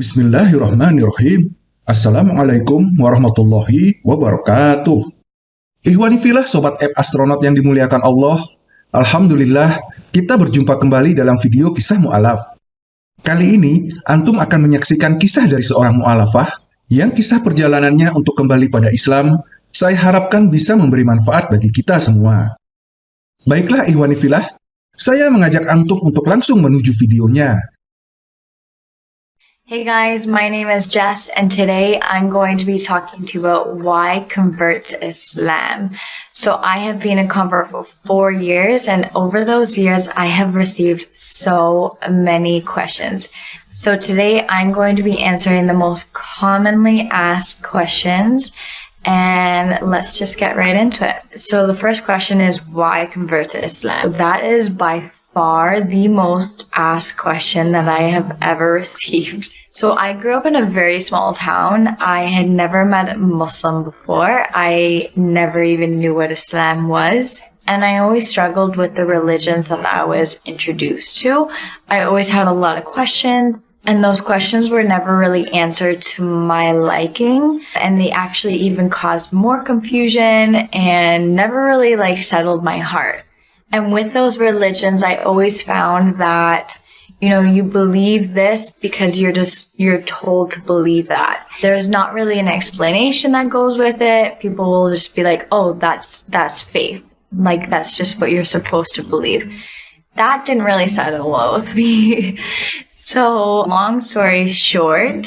Bismillahirrahmanirrahim. Assalamualaikum warahmatullahi wabarakatuh. Ihwani filah Sobat App Astronaut yang dimuliakan Allah. Alhamdulillah, kita berjumpa kembali dalam video kisah mu'alaf. Kali ini, Antum akan menyaksikan kisah dari seorang mu'alafah yang kisah perjalanannya untuk kembali pada Islam, saya harapkan bisa memberi manfaat bagi kita semua. Baiklah Ihwani filah, saya mengajak Antum untuk langsung menuju videonya. Hey guys, my name is Jess, and today I'm going to be talking to you about why convert to Islam. So, I have been a convert for four years, and over those years, I have received so many questions. So, today I'm going to be answering the most commonly asked questions, and let's just get right into it. So, the first question is why convert to Islam? That is by far the most asked question that I have ever received. So I grew up in a very small town. I had never met a Muslim before. I never even knew what Islam was. And I always struggled with the religions that I was introduced to. I always had a lot of questions. And those questions were never really answered to my liking. And they actually even caused more confusion and never really like settled my heart. And with those religions, I always found that you know, you believe this because you're just, you're told to believe that. There's not really an explanation that goes with it. People will just be like, oh, that's, that's faith. Like, that's just what you're supposed to believe. That didn't really settle well with me. so, long story short,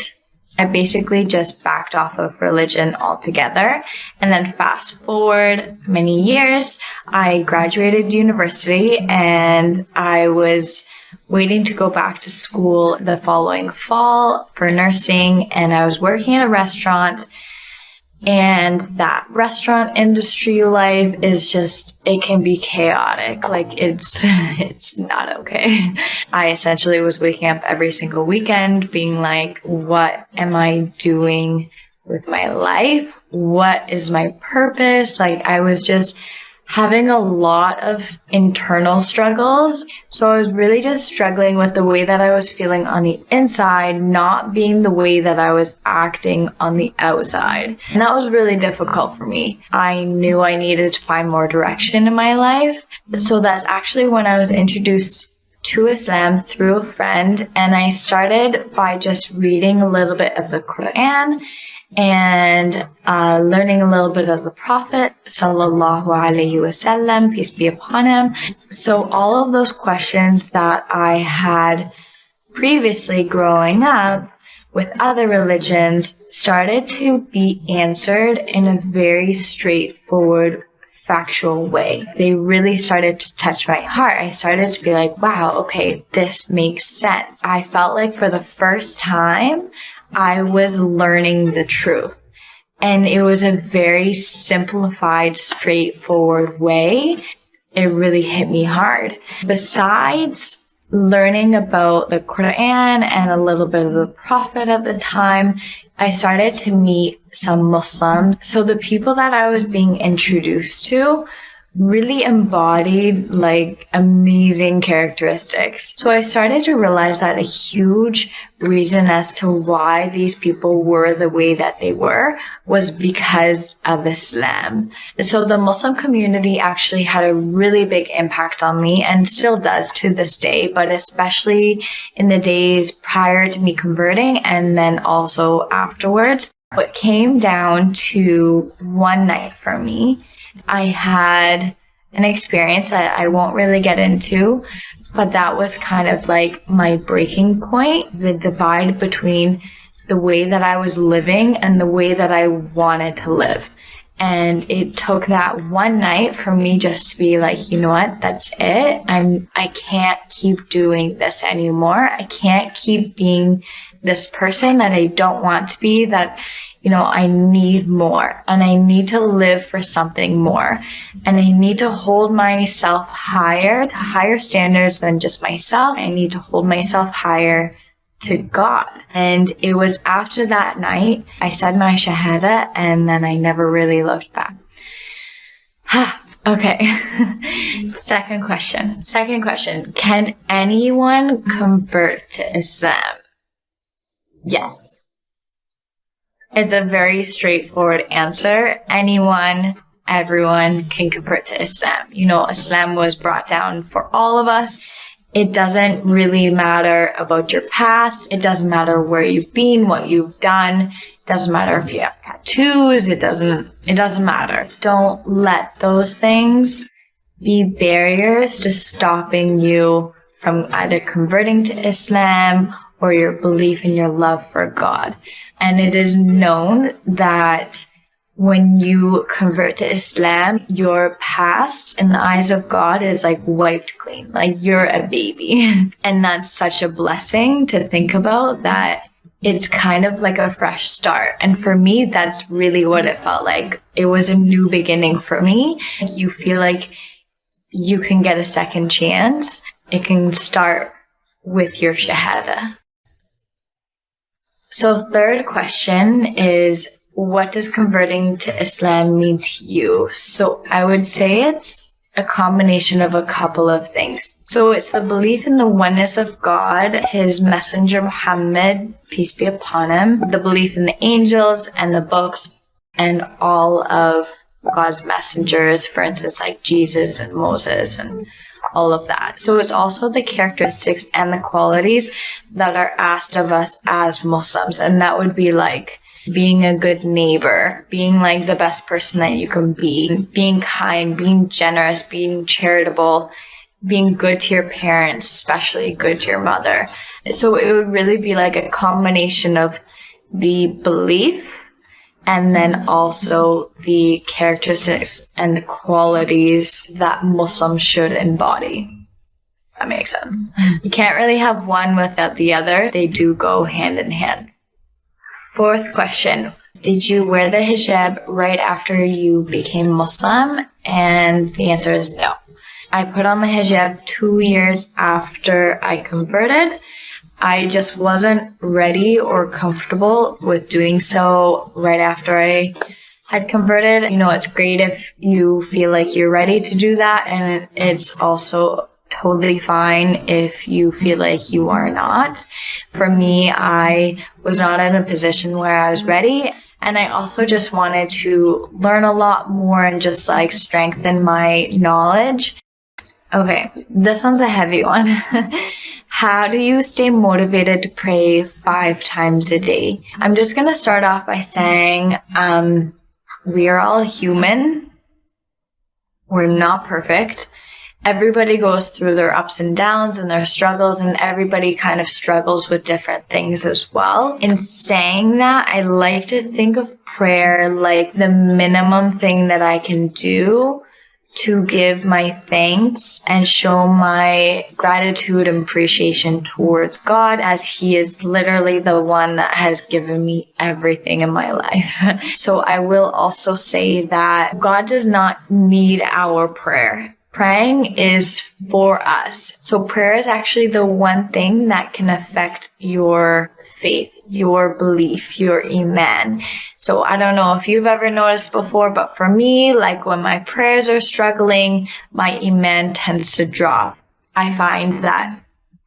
I basically just backed off of religion altogether. And then fast forward many years, I graduated university and I was waiting to go back to school the following fall for nursing and I was working at a restaurant and that restaurant industry life is just it can be chaotic. Like it's it's not okay. I essentially was waking up every single weekend being like what am i doing with my life? What is my purpose? Like i was just having a lot of internal struggles. So I was really just struggling with the way that I was feeling on the inside, not being the way that I was acting on the outside. And that was really difficult for me. I knew I needed to find more direction in my life. So that's actually when I was introduced to Islam through a friend and I started by just reading a little bit of the Quran and uh, learning a little bit of the Prophet sallallahu alaihi wasallam, peace be upon him. So all of those questions that I had previously growing up with other religions started to be answered in a very straightforward factual way. They really started to touch my heart. I started to be like, wow, okay, this makes sense. I felt like for the first time, I was learning the truth. And it was a very simplified, straightforward way. It really hit me hard. Besides learning about the Quran and a little bit of the Prophet at the time, I started to meet some Muslims. So the people that I was being introduced to really embodied like amazing characteristics. So I started to realize that a huge reason as to why these people were the way that they were was because of Islam. So the Muslim community actually had a really big impact on me and still does to this day, but especially in the days prior to me converting and then also afterwards. What came down to one night for me I had an experience that I won't really get into, but that was kind of like my breaking point, the divide between the way that I was living and the way that I wanted to live. And it took that one night for me just to be like, you know what, that's it. I'm, I can't keep doing this anymore. I can't keep being this person that I don't want to be, that, you know, I need more and I need to live for something more and I need to hold myself higher to higher standards than just myself. I need to hold myself higher to God. And it was after that night, I said my Shahada and then I never really looked back. okay. Second question. Second question. Can anyone convert to Islam? Yes. It's a very straightforward answer. Anyone, everyone can convert to Islam. You know, Islam was brought down for all of us. It doesn't really matter about your past. It doesn't matter where you've been, what you've done. It doesn't matter if you have tattoos. It doesn't, it doesn't matter. Don't let those things be barriers to stopping you from either converting to Islam or your belief in your love for God. And it is known that when you convert to Islam, your past in the eyes of God is like wiped clean. Like you're a baby. and that's such a blessing to think about that it's kind of like a fresh start. And for me, that's really what it felt like. It was a new beginning for me. You feel like you can get a second chance. It can start with your shahada. So third question is what does converting to Islam mean to you? So I would say it's a combination of a couple of things. So it's the belief in the oneness of God, his messenger Muhammad, peace be upon him, the belief in the angels and the books and all of God's messengers, for instance, like Jesus and Moses and all of that. So it's also the characteristics and the qualities that are asked of us as Muslims. And that would be like being a good neighbor, being like the best person that you can be, being kind, being generous, being charitable, being good to your parents, especially good to your mother. So it would really be like a combination of the belief and then also the characteristics and the qualities that Muslims should embody. That makes sense. You can't really have one without the other. They do go hand in hand. Fourth question. Did you wear the hijab right after you became Muslim? And the answer is no. I put on the hijab two years after I converted. I just wasn't ready or comfortable with doing so right after I had converted. You know, it's great if you feel like you're ready to do that. And it's also totally fine if you feel like you are not. For me, I was not in a position where I was ready. And I also just wanted to learn a lot more and just like strengthen my knowledge. Okay, this one's a heavy one. How do you stay motivated to pray five times a day? I'm just going to start off by saying um, we are all human. We're not perfect everybody goes through their ups and downs and their struggles and everybody kind of struggles with different things as well. In saying that, I like to think of prayer like the minimum thing that I can do to give my thanks and show my gratitude and appreciation towards God as He is literally the one that has given me everything in my life. so I will also say that God does not need our prayer. Praying is for us. So prayer is actually the one thing that can affect your faith, your belief, your iman. So I don't know if you've ever noticed before, but for me, like when my prayers are struggling, my iman tends to drop. I find that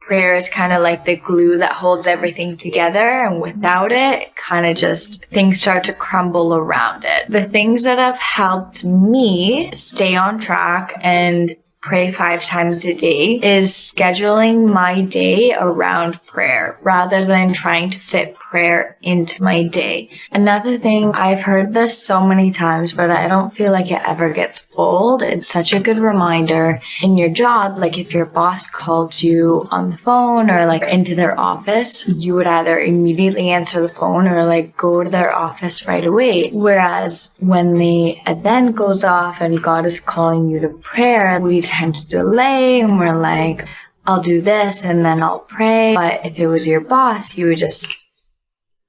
prayer is kind of like the glue that holds everything together and without it kind of just things start to crumble around it. The things that have helped me stay on track and pray five times a day is scheduling my day around prayer rather than trying to fit prayer into my day. Another thing, I've heard this so many times, but I don't feel like it ever gets old. It's such a good reminder in your job. Like if your boss called you on the phone or like into their office, you would either immediately answer the phone or like go to their office right away. Whereas when the adhan goes off and God is calling you to prayer, we tend to delay and we're like, I'll do this and then I'll pray. But if it was your boss, you would just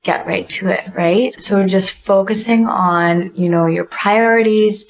get right to it, right? So just focusing on, you know, your priorities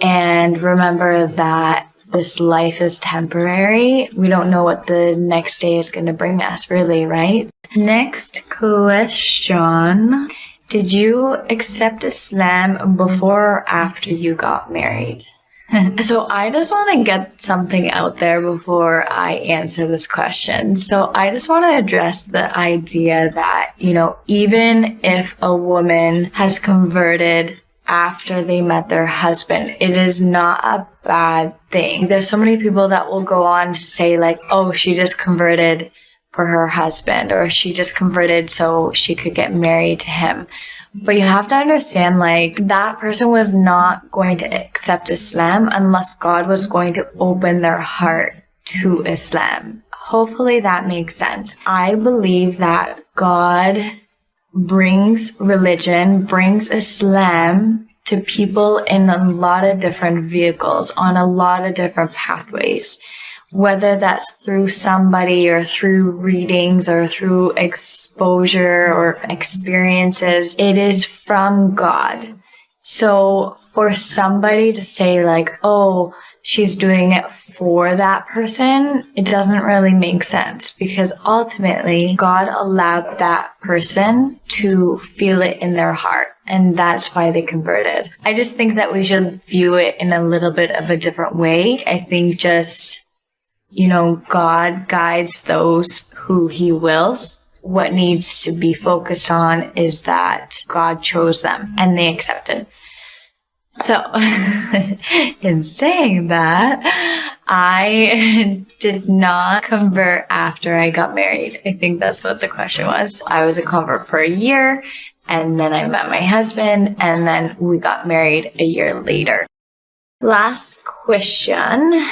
and remember that this life is temporary. We don't know what the next day is going to bring us, really, right? Next question. Did you accept Islam before or after you got married? so I just want to get something out there before I answer this question. So I just want to address the idea that, you know, even if a woman has converted after they met their husband, it is not a bad thing. There's so many people that will go on to say like, oh, she just converted for her husband or she just converted so she could get married to him. But you have to understand, like, that person was not going to accept Islam unless God was going to open their heart to Islam. Hopefully that makes sense. I believe that God brings religion, brings Islam to people in a lot of different vehicles, on a lot of different pathways whether that's through somebody or through readings or through exposure or experiences, it is from God. So for somebody to say like, oh, she's doing it for that person, it doesn't really make sense because ultimately God allowed that person to feel it in their heart. And that's why they converted. I just think that we should view it in a little bit of a different way. I think just you know, God guides those who he wills. What needs to be focused on is that God chose them and they accepted. So, in saying that, I did not convert after I got married. I think that's what the question was. I was a convert for a year, and then I met my husband, and then we got married a year later. Last question.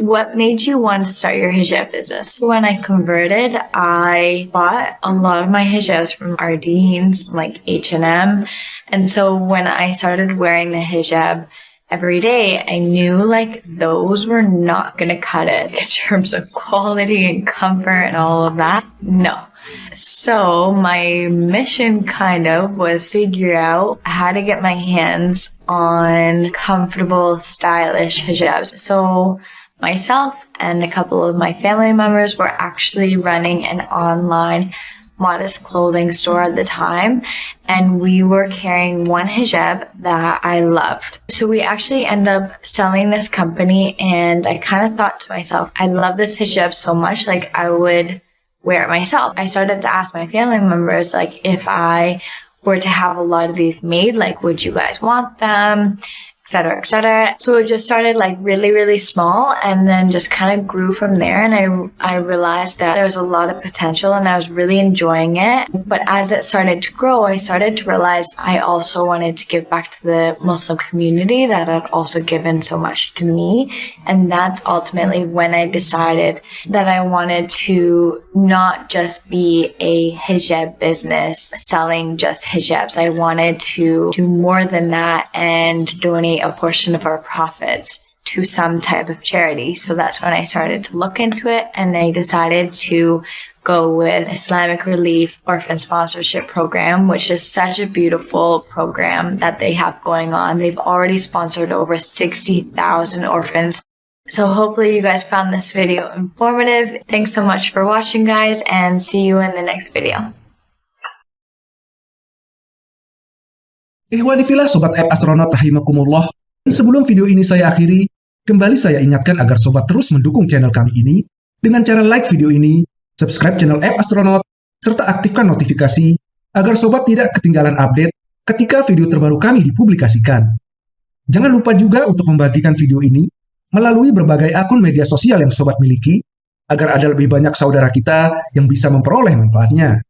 What made you want to start your hijab business? When I converted, I bought a lot of my hijabs from Ardene's, like H&M. And so when I started wearing the hijab every day, I knew like those were not going to cut it in terms of quality and comfort and all of that. No. So my mission kind of was figure out how to get my hands on comfortable, stylish hijabs. So myself and a couple of my family members were actually running an online modest clothing store at the time and we were carrying one hijab that I loved. So we actually ended up selling this company and I kind of thought to myself, I love this hijab so much, like I would wear it myself. I started to ask my family members, like, if I were to have a lot of these made, like, would you guys want them? Etc etc so it just started like really really small and then just kind of grew from there and i i realized that there was a lot of potential and i was really enjoying it. But as it started to grow i started to realize i also wanted to give back to the muslim community that had also given so much to me. And that's ultimately when i decided that i wanted to not just be a hijab business selling just hijabs. I wanted to do more than that and donate donate a portion of our profits to some type of charity. So that's when I started to look into it and I decided to go with Islamic Relief Orphan Sponsorship Program, which is such a beautiful program that they have going on. They've already sponsored over 60,000 orphans. So hopefully you guys found this video informative. Thanks so much for watching guys and see you in the next video. Ihwani filah Sobat App Astronaut Rahimakumullah. Sebelum video ini saya akhiri, kembali saya ingatkan agar Sobat terus mendukung channel kami ini dengan cara like video ini, subscribe channel App Astronaut, serta aktifkan notifikasi agar Sobat tidak ketinggalan update ketika video terbaru kami dipublikasikan. Jangan lupa juga untuk membagikan video ini melalui berbagai akun media sosial yang Sobat miliki, agar ada lebih banyak saudara kita yang bisa memperoleh manfaatnya.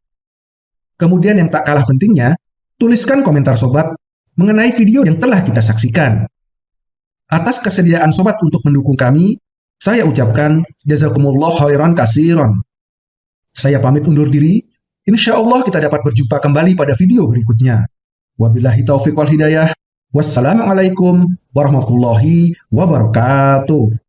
Kemudian yang tak kalah pentingnya, Tuliskan komentar sobat mengenai video yang telah kita saksikan. Atas kesediaan sobat untuk mendukung kami, saya ucapkan jazakumullah khairan kasiron. Saya pamit undur diri, insya Allah kita dapat berjumpa kembali pada video berikutnya. Wabillahi taufiq wal hidayah. Wassalamualaikum warahmatullahi wabarakatuh.